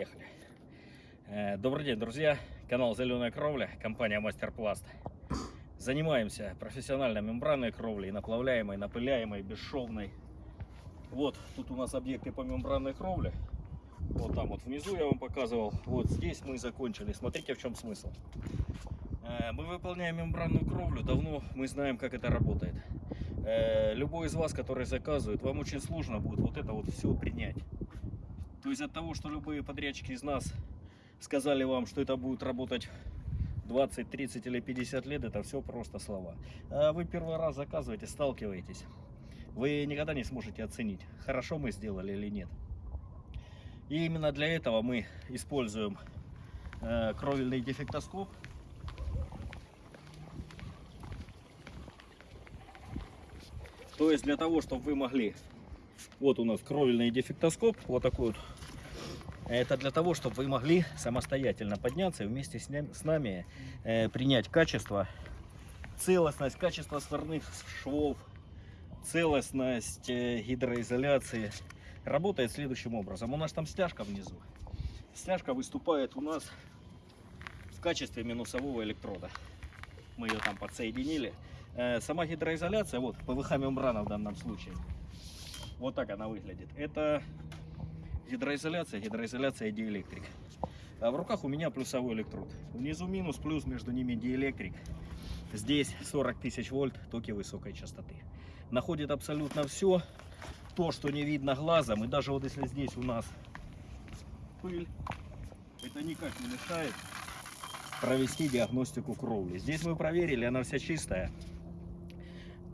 Поехали. Э, Добрый день, друзья. Канал Зеленая Кровля, компания Мастер Пласт. Занимаемся профессиональной мембранной кровлей, наплавляемой, напыляемой, бесшовной. Вот, тут у нас объекты по мембранной кровле. Вот там вот внизу я вам показывал. Вот здесь мы закончили. Смотрите, в чем смысл. Э, Мы выполняем мембранную кровлю. Давно мы знаем, как это работает. Э, Любой из вас, который заказывает, вам очень сложно будет вот это вот все принять. То есть от того, что любые подрядчики из нас сказали вам, что это будет работать 20, 30 или 50 лет, это все просто слова. А вы первый раз заказываете, сталкиваетесь. Вы никогда не сможете оценить, хорошо мы сделали или нет. И именно для этого мы используем э, кровельный дефектоскоп. То есть для того, чтобы вы могли... Вот у нас кровельный дефектоскоп, вот такой вот это для того, чтобы вы могли самостоятельно подняться и вместе с нами, с нами э, принять качество, целостность, качество сварных швов, целостность э, гидроизоляции. Работает следующим образом. У нас там стяжка внизу. Стяжка выступает у нас в качестве минусового электрода. Мы ее там подсоединили. Э, сама гидроизоляция, вот ПВХ мембрана в данном случае. Вот так она выглядит. Это гидроизоляция, гидроизоляция диэлектрик. А в руках у меня плюсовой электрод. Внизу минус, плюс, между ними диэлектрик. Здесь 40 тысяч вольт, токи высокой частоты. Находит абсолютно все, то, что не видно глазом. И даже вот если здесь у нас пыль, это никак не мешает провести диагностику кровли. Здесь мы проверили, она вся чистая,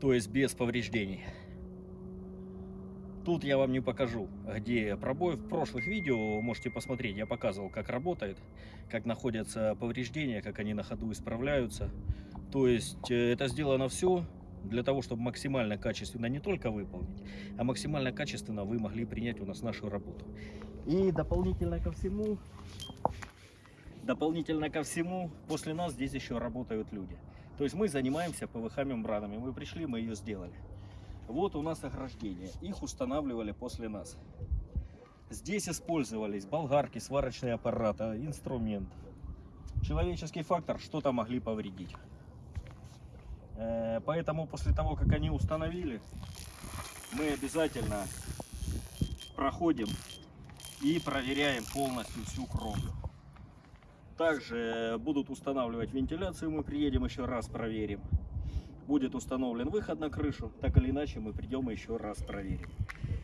то есть без повреждений. Тут я вам не покажу, где пробой. В прошлых видео можете посмотреть, я показывал, как работает, как находятся повреждения, как они на ходу исправляются. То есть э, это сделано все для того, чтобы максимально качественно не только выполнить, а максимально качественно вы могли принять у нас нашу работу. И дополнительно ко всему, дополнительно ко всему, после нас здесь еще работают люди. То есть мы занимаемся ПВХ мембранами. Мы пришли, мы ее сделали. Вот у нас ограждения. Их устанавливали после нас. Здесь использовались болгарки, сварочные аппараты, инструмент. Человеческий фактор что-то могли повредить. Э, Поэтому после того, как они установили, мы обязательно проходим и проверяем полностью всю кровлю. Также будут устанавливать вентиляцию, мы приедем еще раз проверим будет установлен выход на крышу, так или иначе мы придем и еще раз проверим.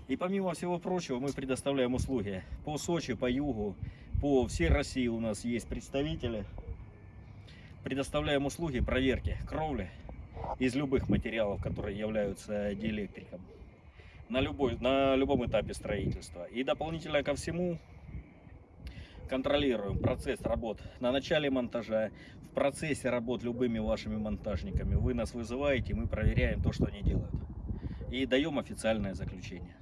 И помимо всего прочего, мы предоставляем услуги по Сочи, по Югу, по всей России у нас есть представители. Предоставляем услуги проверки кровли из любых материалов, которые являются диэлектриком на, любой, на любом этапе строительства. И дополнительно ко всему контролируем процесс работ на начале монтажа, в процессе работ любыми вашими монтажниками. Вы нас вызываете, мы проверяем то, что они делают. И даем официальное заключение.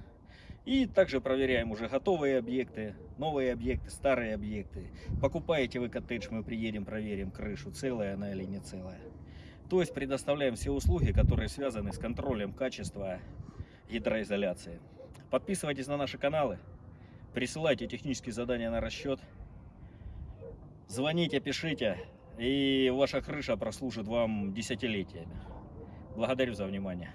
И также проверяем уже готовые объекты, новые объекты, старые объекты. Покупаете вы коттедж, мы приедем, проверим крышу, целая она или не целая. То есть предоставляем все услуги, которые связаны с контролем качества гидроизоляции. Подписывайтесь на наши каналы, присылайте технические задания на расчет. Звоните, пишите, и ваша крыша прослужит вам десятилетиями. Благодарю за внимание.